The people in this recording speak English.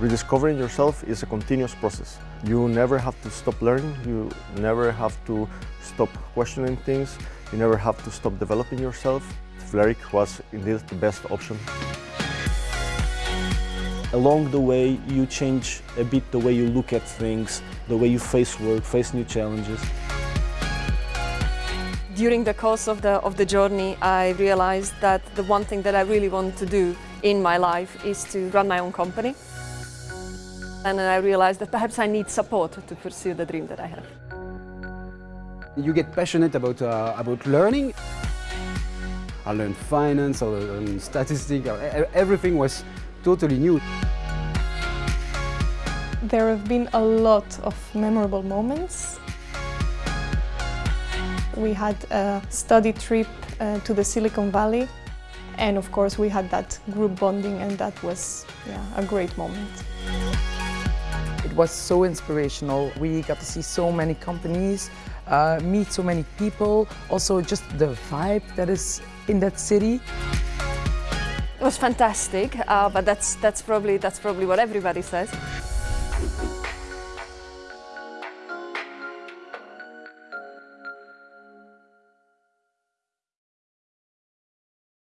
Rediscovering yourself is a continuous process. You never have to stop learning, you never have to stop questioning things, you never have to stop developing yourself. Vlerick was indeed the best option. Along the way, you change a bit the way you look at things, the way you face work, face new challenges. During the course of the, of the journey, I realized that the one thing that I really want to do in my life is to run my own company. And then I realized that perhaps I need support to pursue the dream that I have. You get passionate about, uh, about learning. I learned finance, I learned statistics, everything was totally new. There have been a lot of memorable moments. We had a study trip uh, to the Silicon Valley and of course we had that group bonding and that was yeah, a great moment. Was so inspirational. We got to see so many companies, uh, meet so many people, also just the vibe that is in that city. It was fantastic, uh, but that's, that's, probably, that's probably what everybody says.